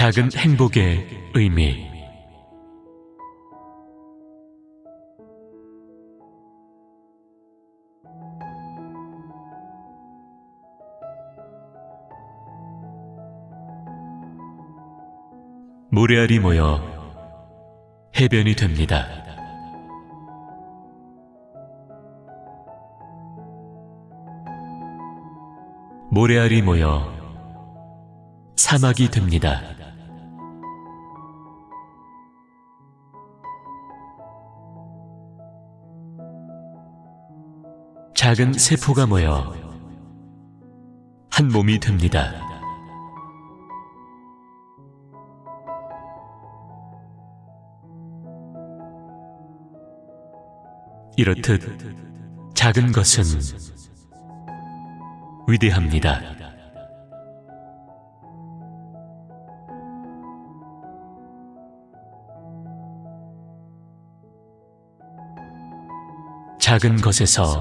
작은 행복의 의미 모래알이 모여 해변이 됩니다. 모래알이 모여 사막이 됩니다. 작은 세포가 모여 한 몸이 됩니다. 이렇듯 작은 것은 위대합니다. 작은 것에서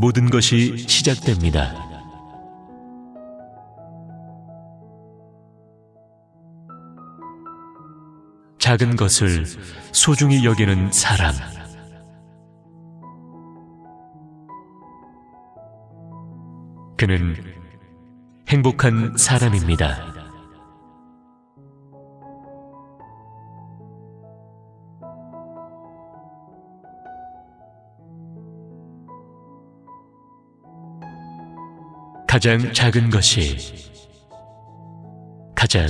모든 것이 시작됩니다. 작은 것을 소중히 여기는 사람. 그는 행복한 사람입니다. 가장 작은 것이 가장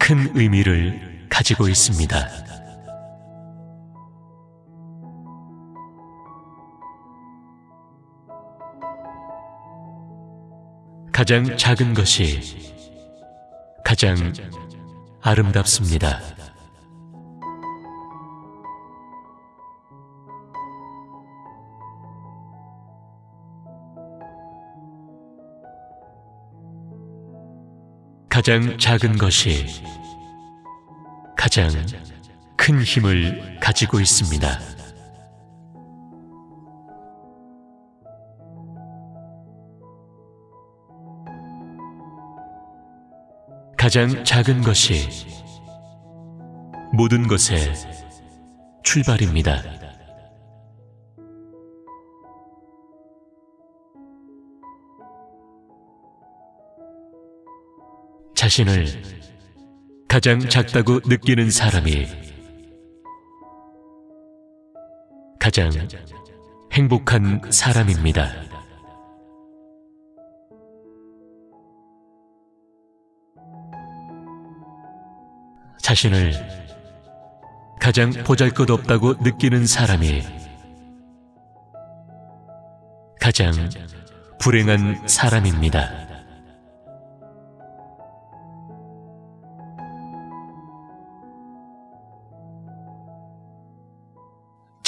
큰 의미를 가지고 있습니다. 가장 작은 것이 가장 아름답습니다. 가장 작은 것이 가장 큰 힘을 가지고 있습니다. 가장 작은 것이 모든 것의 출발입니다. 자신을 가장 작다고 느끼는 사람이 가장 행복한 사람입니다. 자신을 가장 보잘 것 없다고 느끼는 사람이 가장 불행한 사람입니다.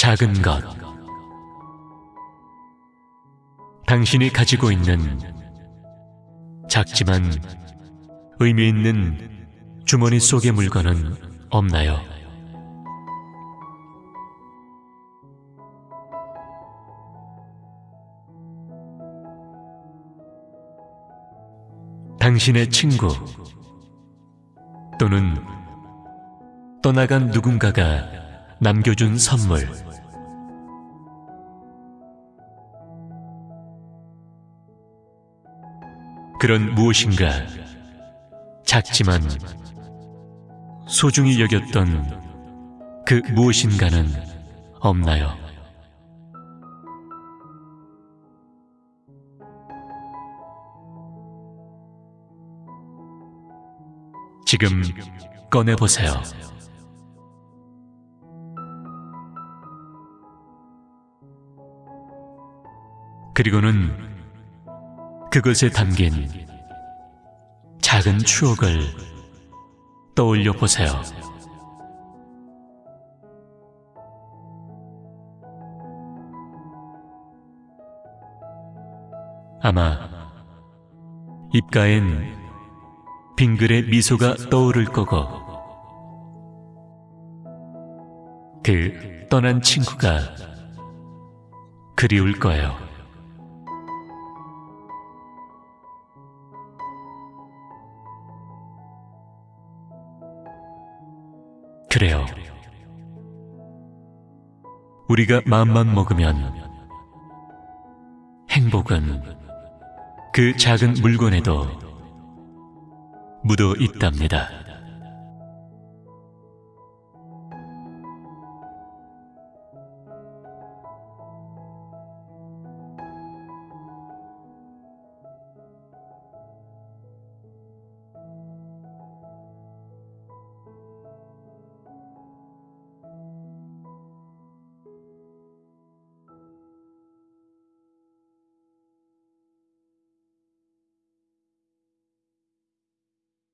작은 것. 당신이 가지고 있는 작지만 의미 있는 주머니 속의 물건은 없나요? 당신의 친구 또는 떠나간 누군가가 남겨준 선물 그런 무엇인가 작지만 소중히 여겼던 그 무엇인가는 없나요? 지금 꺼내보세요. 그리고는 그것에 담긴 작은 추억을 떠올려 보세요. 아마 입가엔 빙글의 미소가 떠오를 거고 그 떠난 친구가 그리울 거예요. 그래요. 우리가 마음만 먹으면 행복은 그 작은 물건에도 묻어 있답니다.